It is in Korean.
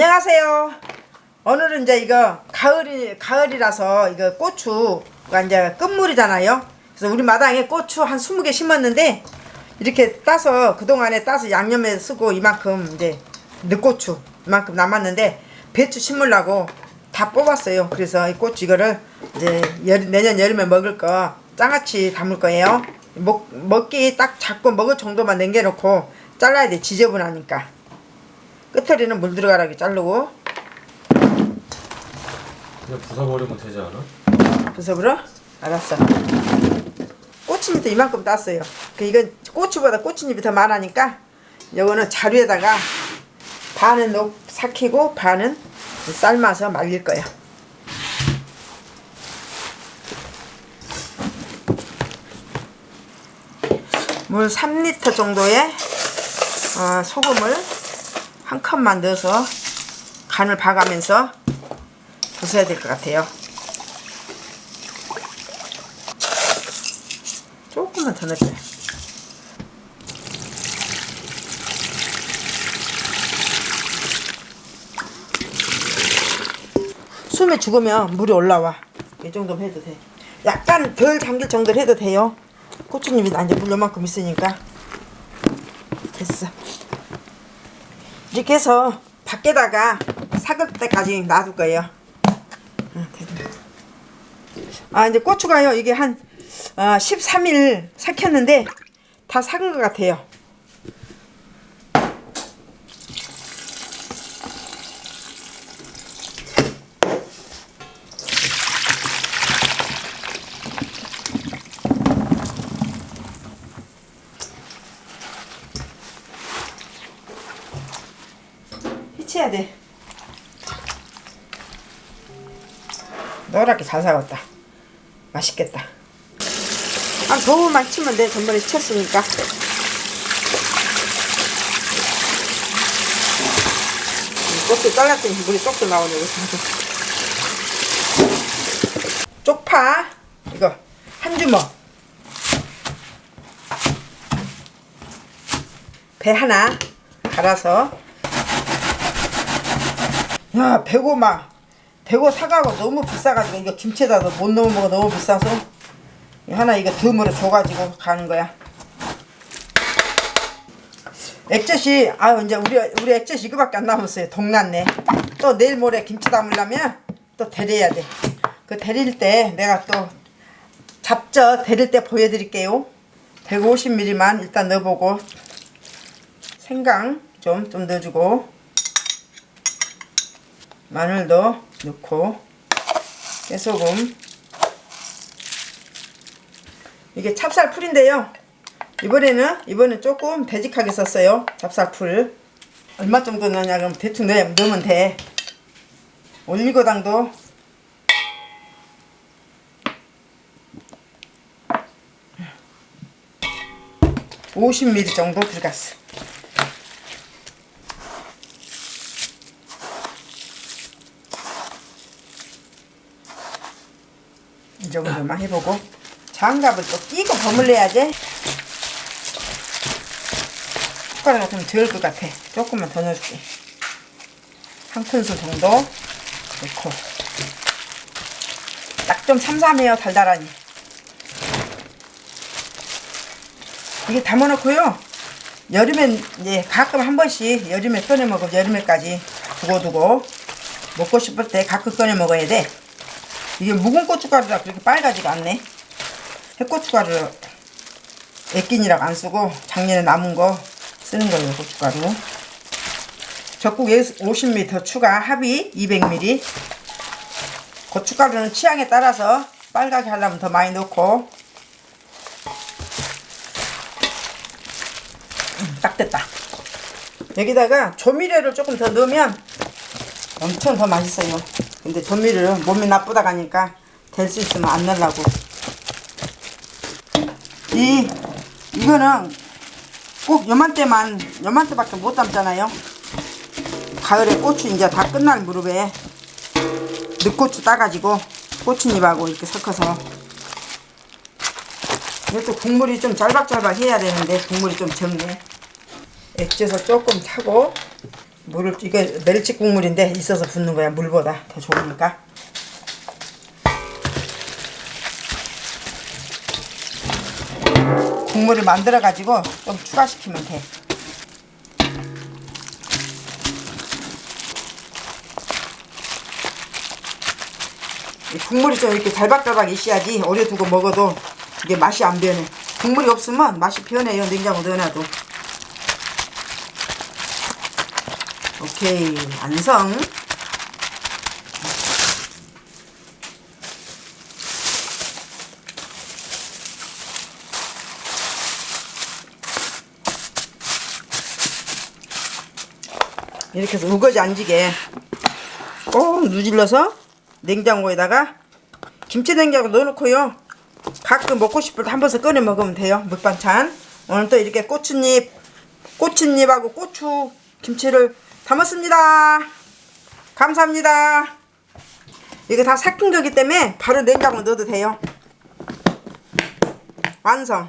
안녕하세요. 오늘은 이제 이거 가을이 가을이라서 이거 고추가 이제 끝물이잖아요. 그래서 우리 마당에 고추 한 20개 심었는데 이렇게 따서 그동안에 따서 양념에 쓰고 이만큼 이제 늦고추 이만큼 남았는데 배추 심으려고 다 뽑았어요. 그래서 이 고추 이거를 이제 여- 내년 여름에 먹을 거 장아찌 담을 거예요. 먹, 먹기 딱 작고 먹을 정도만 남겨놓고 잘라야 돼. 지저분하니까. 끝털이는 물 들어가라게 자르고 그냥 부숴버리면 되지 않아? 부숴버려? 알았어 꽃잎도 이만큼 땄어요 그 이건 고추보다 꽃잎이 더 많으니까 요거는 자루에다가 반은 녹 삭히고 반은 삶아서 말릴 거야 물 3리터 정도의 어, 소금을 한 컵만 넣어서 간을 봐가면서 부숴야 될 것 같아요. 조금만 더 넣을게요. 숨이 죽으면 물이 올라와. 이 정도면 해도 돼. 약간 덜 잠길 정도로 해도 돼요. 고추잎이 나 이제 물 요만큼 있으니까. 됐어. 이렇게 해서 밖에다가 삭을 때까지 놔둘 거예요. 응, 됐네. 아 이제 고추가요 이게 한 어, 13일 삭혔는데 다 삭은 것 같아요. 해쳐야 돼. 노랗게 잘 삭았다. 맛있겠다. 아, 너무만 치면 돼. 전번에 쳤으니까. 이 꽃도 잘랐더니 물이 쪽도 나오네. 쪽파. 이거. 한 주먹. 배 하나. 갈아서. 야, 배고마. 대고 사가고 너무 비싸가지고 이거 김치에다 못 넣어 먹어 너무 비싸서 하나 이거 듬으로 줘가지고 가는 거야. 액젓이 아유 이제 우리 우리 액젓 이거밖에 안 남았어요. 동났네. 또 내일 모레 김치 담으려면 또 데려야 돼. 그 데릴 때 내가 또 잡젓 데릴 때 보여드릴게요. 150ml만 일단 넣어보고 생강 좀 좀 넣어주고 마늘도 넣고 깨소금. 이게 찹쌀풀인데요. 이번에는 이번에 조금 되직하게 썼어요. 찹쌀풀. 얼마 정도 넣냐 그럼 대충 넣, 넣으면 돼. 올리고당도. (50ml) 정도 들어갔어 이 정도만 해보고. 장갑을 또 끼고 버물려야지. 숟가락 같으면 덜 것 같아. 조금만 더 넣어줄게. 한 큰술 정도 넣고. 딱 좀 삼삼해요 달달하니. 이게 담아놓고요. 여름엔 이제 가끔 한 번씩 여름에 꺼내 먹으면 여름에까지 두고두고. 먹고 싶을 때 가끔 꺼내 먹어야 돼 이게 묵은 고춧가루라 그렇게 빨가지가 않네. 핵고춧가루 액긴이라고 안 쓰고 작년에 남은 거 쓰는 거예요 고춧가루. 적국 50ml 더 추가 합이 200ml 고춧가루는 취향에 따라서 빨갛게 하려면 더 많이 넣고 음, 딱 됐다. 여기다가 조미료를 조금 더 넣으면 엄청 더 맛있어요 근데 조미료를 몸이 나쁘다 하니까 될 수 있으면 안 넣으려고. 이 이거는 꼭 요맘때만 요맘때밖에 못 담잖아요. 가을에 고추 이제 다 끝날 무렵에 늦고추 따가지고 고추잎하고 이렇게 섞어서. 이것도 국물이 좀 짤박짤박 해야 되는데 국물이 좀 적네. 액젓을 조금 타고 물을 이게 멸치 국물인데 있어서 붓는 거야 물보다 더 좋으니까 국물을 만들어 가지고 좀 추가시키면 돼. 이 국물이 좀 이렇게 달박달박 있어야지 오래 두고 먹어도 이게 맛이 안 변해. 국물이 없으면 맛이 변해요 냉장고 넣어놔도. 오케이 완성. 이렇게 해서 우거지 안 지게. 꼭 누질러서 냉장고에다가 김치 냉장고 넣어놓고요. 가끔 먹고 싶을 때 한 번씩 꺼내 먹으면 돼요 물반찬. 오늘 또 이렇게 고추잎 고추잎하고 고추 김치를 담았습니다. 감사합니다. 이거 다 삭힌 거기 때문에 바로 냉장고 넣어도 돼요. 완성